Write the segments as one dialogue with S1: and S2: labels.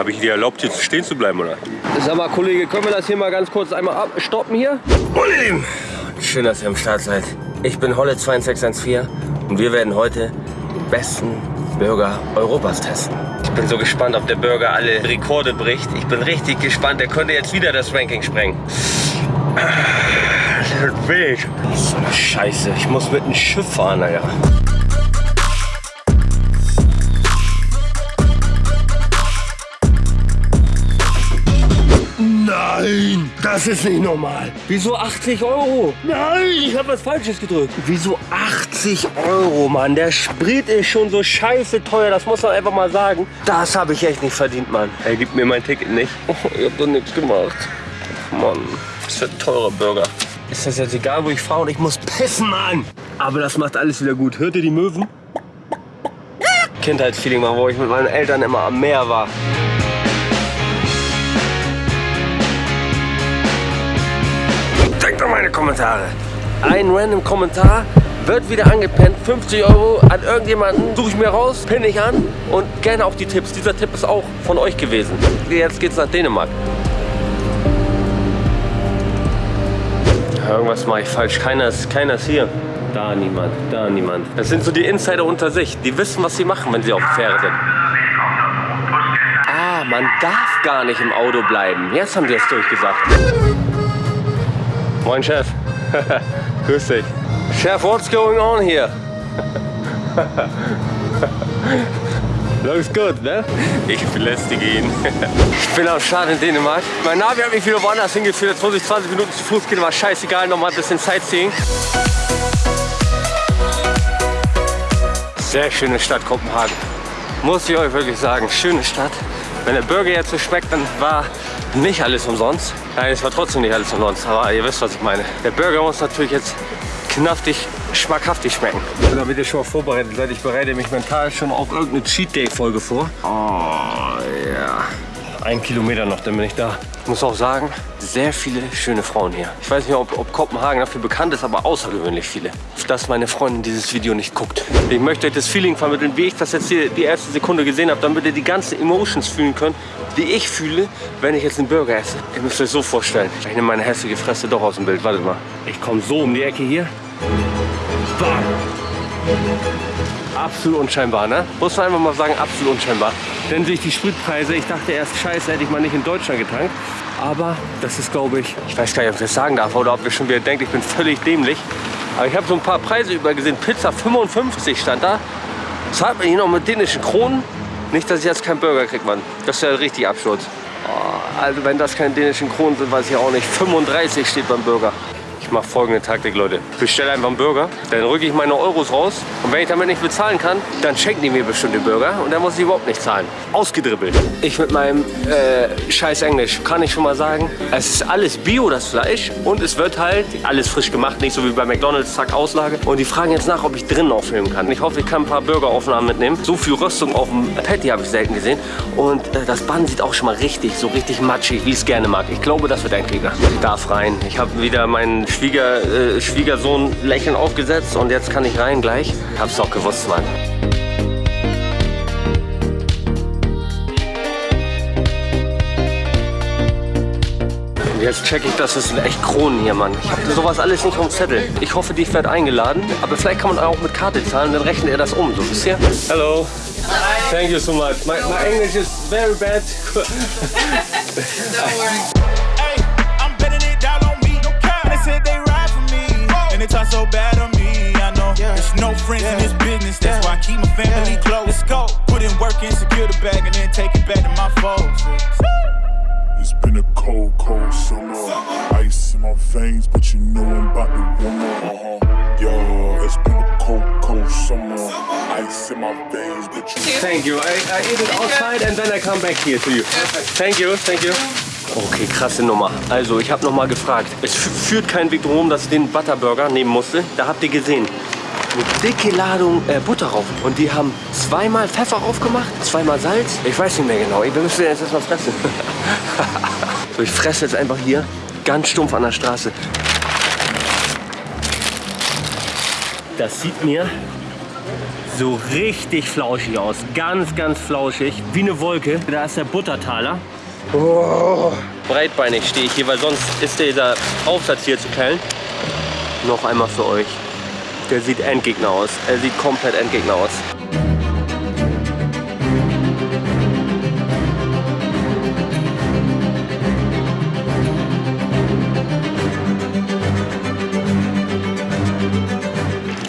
S1: Habe ich dir erlaubt, hier stehen zu bleiben, oder?
S2: Sag mal, Kollege, können wir das hier mal ganz kurz einmal stoppen hier?
S3: Oh, ihr Lieben, schön, dass ihr am Start seid. Ich bin Holle 2614 und wir werden heute den besten Burger Europas testen. Ich bin so gespannt, ob der Burger alle Rekorde bricht. Ich bin richtig gespannt. Der könnte jetzt wieder das Ranking sprengen. Das wird wild. So eine Scheiße. Ich muss mit einem Schiff fahren, Alter.
S2: Nein, das ist nicht normal. Wieso 80 Euro? Nein, ich habe was Falsches gedrückt. Wieso 80 Euro, Mann? Der Sprit ist schon so scheiße teuer, das muss man einfach mal sagen. Das habe ich echt nicht verdient, Mann.
S1: Er gibt mir mein Ticket nicht.
S2: Oh, ich habe doch nichts gemacht.
S1: Mann, das ist ein teurer Burger.
S2: Ist das jetzt egal, wo ich fahre und ich muss pissen, Mann? Aber das macht alles wieder gut. Hört ihr die Möwen? Kindheitsfeeling mal, wo ich mit meinen Eltern immer am Meer war.
S3: Meine Kommentare.
S2: Ein random Kommentar wird wieder angepennt. 50 Euro an irgendjemanden suche ich mir raus, pinne ich an und gerne auch die Tipps. Dieser Tipp ist auch von euch gewesen. Jetzt geht's nach Dänemark. Irgendwas mache ich falsch. Keiner ist, keiner ist hier. Da niemand, da niemand. Das sind so die Insider unter sich. Die wissen, was sie machen, wenn sie auf der Fähre sind. Ah, man darf gar nicht im Auto bleiben. Jetzt haben die es durchgesagt. Moin Chef. Grüß dich. Chef, what's going on here? Looks good, ne?
S1: Ich belästige ihn.
S2: Ich bin am Start in Dänemark. Mein Navi hat mich wieder woanders hingeführt. Jetzt muss ich 20 Minuten zu Fuß gehen, war scheißegal. Nochmal ein bisschen Sightseeing. Sehr schöne Stadt Kopenhagen. Muss ich euch wirklich sagen. Schöne Stadt. Wenn der Burger jetzt so schmeckt, dann war nicht alles umsonst. Nein, es war trotzdem nicht alles umsonst. Aber ihr wisst, was ich meine. Der Burger muss natürlich jetzt knaftig, schmackhaftig schmecken. Und damit ihr schon mal vorbereitet seid, ich bereite mich mental schon auf irgendeine Cheat Day Folge vor. Oh, ja. Ein Kilometer noch, dann bin ich da. Ich muss auch sagen, sehr viele schöne Frauen hier. Ich weiß nicht, ob, ob Kopenhagen dafür bekannt ist, aber außergewöhnlich viele. Dass meine Freundin dieses Video nicht guckt. Ich möchte euch das Feeling vermitteln, wie ich das jetzt hier die erste Sekunde gesehen habe, damit ihr die ganzen Emotions fühlen könnt, die ich fühle, wenn ich jetzt einen Burger esse. Ihr müsst euch so vorstellen. Ich nehme meine hässliche Fresse doch aus dem Bild. Wartet mal. Ich komme so um die Ecke hier. Bam. Absolut unscheinbar, ne? Muss man einfach mal sagen, absolut unscheinbar. Denn durch die Spritpreise, ich dachte erst, scheiße, hätte ich mal nicht in Deutschland getankt. Aber das ist, glaube ich, ich weiß gar nicht, ob ich das sagen darf oder ob ihr schon wieder denkt, ich bin völlig dämlich. Aber ich habe so ein paar Preise übergesehen. Pizza 55 stand da. Zahlt man hier noch mit dänischen Kronen? Nicht, dass ich jetzt keinen Burger kriege, Mann. Das wäre richtig Absturz. Oh, also wenn das keine dänischen Kronen sind, weiß ich auch nicht. 35 steht beim Burger. Ich mache folgende Taktik, Leute. Bestelle einfach einen Burger, dann rücke ich meine Euros raus und wenn ich damit nicht bezahlen kann, dann schenken die mir bestimmt den Burger und dann muss ich überhaupt nicht zahlen. Ausgedribbelt. Ich mit meinem äh, scheiß Englisch kann ich schon mal sagen, es ist alles Bio, das Fleisch und es wird halt alles frisch gemacht, nicht so wie bei McDonalds, zack, Auslage. Und die fragen jetzt nach, ob ich drinnen aufnehmen kann. Ich hoffe, ich kann ein paar Burgeraufnahmen mitnehmen. So viel Röstung auf dem Patty habe ich selten gesehen und äh, das Band sieht auch schon mal richtig, so richtig matschig, wie ich es gerne mag. Ich glaube, das wird ein Krieger. Ich darf rein. Ich habe wieder meinen Schwieger, äh, Schwiegersohn lächeln aufgesetzt und jetzt kann ich rein gleich. Hab's doch gewusst, Mann. Und jetzt check ich, das sind echt Kronen hier, Mann. Ich habe sowas alles nicht auf dem Zettel. Ich hoffe, die wird eingeladen. Aber vielleicht kann man auch mit Karte zahlen, dann rechnet er das um. So, wisst ihr? Hello. Thank you so much. My, my English is very bad.
S4: Hey, and they talk so bad on me. I know there's no friends in this business. That's why I keep my family close. Let's go. Put in work and secure the bag, and then take it back to my folks.
S5: It's been a cold, cold summer. Ice in my veins, but you know I'm about to warm
S2: Thank you. I, I eat it outside and then I come back here to you. Thank you, thank you. Okay, krasse Nummer. Also, ich habe noch mal gefragt. Es fü- führt kein Weg drum, dass ich den Butterburger nehmen musste. Da habt ihr gesehen. Eine dicke Ladung äh, Butter drauf. Und die haben zweimal Pfeffer aufgemacht, zweimal Salz. Ich weiß nicht mehr genau. Wir müssen jetzt erstmal fressen. so, ich fresse jetzt einfach hier ganz stumpf an der Straße. Das sieht mir so richtig flauschig aus. Ganz, ganz flauschig. Wie eine Wolke. Da ist der Buttertaler. Oh. Breitbeinig stehe ich hier, weil sonst ist dieser Aufsatz hier zu klein. Noch einmal für euch. Der sieht Endgegner aus. Er sieht komplett Endgegner aus.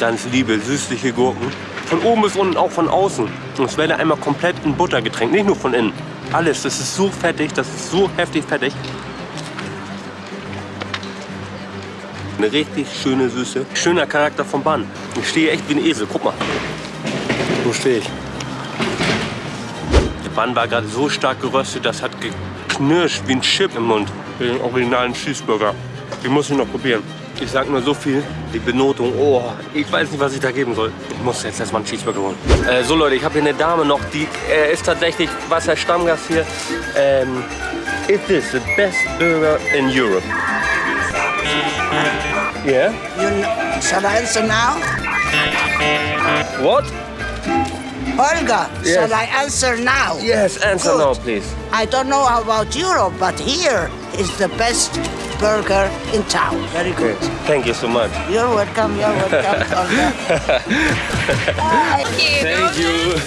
S2: Ganz liebe, süßliche Gurken. Von oben bis unten, auch von außen. Und es werde einmal komplett in Butter getränkt, nicht nur von innen. Alles, das ist so fettig, das ist so heftig fettig. Eine richtig schöne Süße. Schöner Charakter vom Bann. Ich stehe echt wie ein Esel, guck mal. So stehe ich. Der Bann war gerade so stark geröstet, das hat geknirscht wie ein Chip im Mund. Den originalen Cheeseburger. Den muss ich noch probieren. Ich sag nur so viel, die Benotung, oh, ich weiß nicht, was ich da geben soll. Ich muss jetzt erstmal einen Cheeseburger holen. Äh, so Leute, ich habe hier eine Dame noch, die äh, ist tatsächlich Wasser Stammgast hier. Ähm, is this the best burger in Europe? Yeah?
S6: You know, shall I answer now?
S2: What?
S6: Olga,
S2: Yes.
S6: shall I answer now?
S2: Yes, answer
S6: Good.
S2: now, please.
S6: I don't know about Europe, but here is the best burger in town. Very good.
S2: Thank you so much.
S6: You're welcome, you're welcome, Olga. Bye.
S2: Thank you.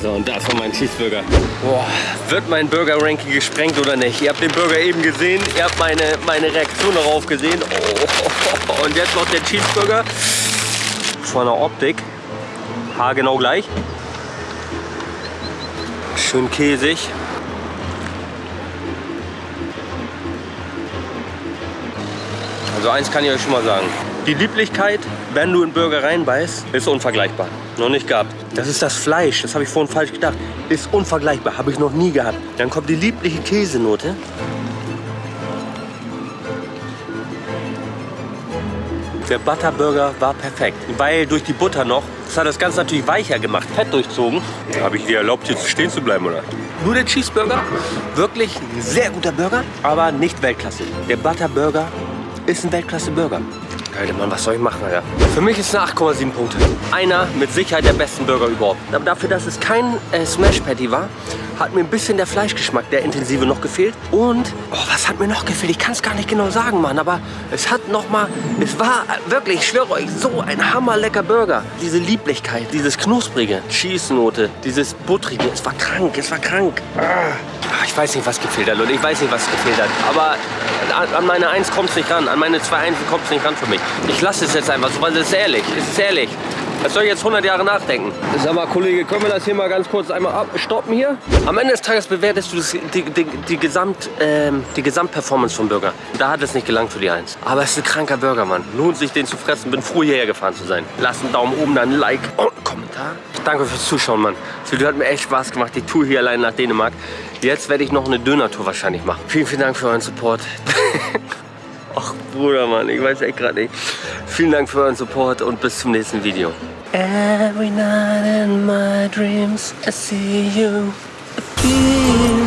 S2: So, und das war mein Cheeseburger. Boah, wird mein Burger-Ranking gesprengt oder nicht? Ihr habt den Burger eben gesehen, ihr habt meine, meine Reaktion darauf gesehen. Oh, und jetzt noch der Cheeseburger. Von der Optik, haargenau gleich. Schön käsig. Also eins kann ich euch schon mal sagen. Die Lieblichkeit, wenn du in Burger reinbeißt, ist unvergleichbar. Noch nicht gehabt. Das ist das Fleisch, das habe ich vorhin falsch gedacht. Ist unvergleichbar, habe ich noch nie gehabt. Dann kommt die liebliche Käsenote. Der Butterburger war perfekt, weil durch die Butter noch, das hat das Ganze natürlich weicher gemacht, Fett durchzogen.
S1: Habe ich dir erlaubt, hier stehen zu bleiben, oder?
S2: Nur der Cheeseburger, wirklich ein sehr guter Burger, aber nicht Weltklasse. Der Butterburger ist ein Weltklasse-Burger. Alter Mann, was soll ich machen, Alter? Für mich ist es eine 8,7 Punkte. Einer mit Sicherheit der besten Burger überhaupt. Aber dafür, dass es kein äh, Smash Patty war, hat mir ein bisschen der Fleischgeschmack, der intensive, noch gefehlt. Und, oh, was hat mir noch gefehlt? Ich kann es gar nicht genau sagen, Mann. Aber es hat noch mal, es war wirklich, ich schwöre euch, so ein hammerlecker Burger. Diese Lieblichkeit, dieses Knusprige, Cheese-Note, dieses Buttrige, es war krank, es war krank. Ah. Ich weiß nicht, was gefehlt hat, Leute. Ich weiß nicht, was gefehlt hat. Aber an- meine 1 kommt es nicht ran. An meine 2 1 kommt es nicht ran für mich. Ich lasse es jetzt einfach so, weil es ist ehrlich. Es ist ehrlich. Was soll ich jetzt 100 Jahre nachdenken? Sag mal, Kollege, können wir das hier mal ganz kurz einmal abstoppen hier? Am Ende des Tages bewertest du das, die, die, die, Gesamt, ähm, die Gesamtperformance vom Burger. Da hat es nicht gelangt für die 1. Aber es ist ein kranker Burger, Mann. Lohnt sich, den zu fressen. Bin froh, hierher gefahren zu sein. Lasst einen Daumen oben, dann ein Like und einen Kommentar. Danke fürs Zuschauen, Mann. Das Video hat mir echt Spaß gemacht. Die Tour hier allein nach Dänemark. Jetzt werde ich noch eine Döner-Tour wahrscheinlich machen. Vielen, vielen Dank für euren Support. Ach, Bruder, Mann, ich weiß echt gerade nicht. Vielen Dank für euren Support und bis zum nächsten Video. Every night in my dreams I see you. I feel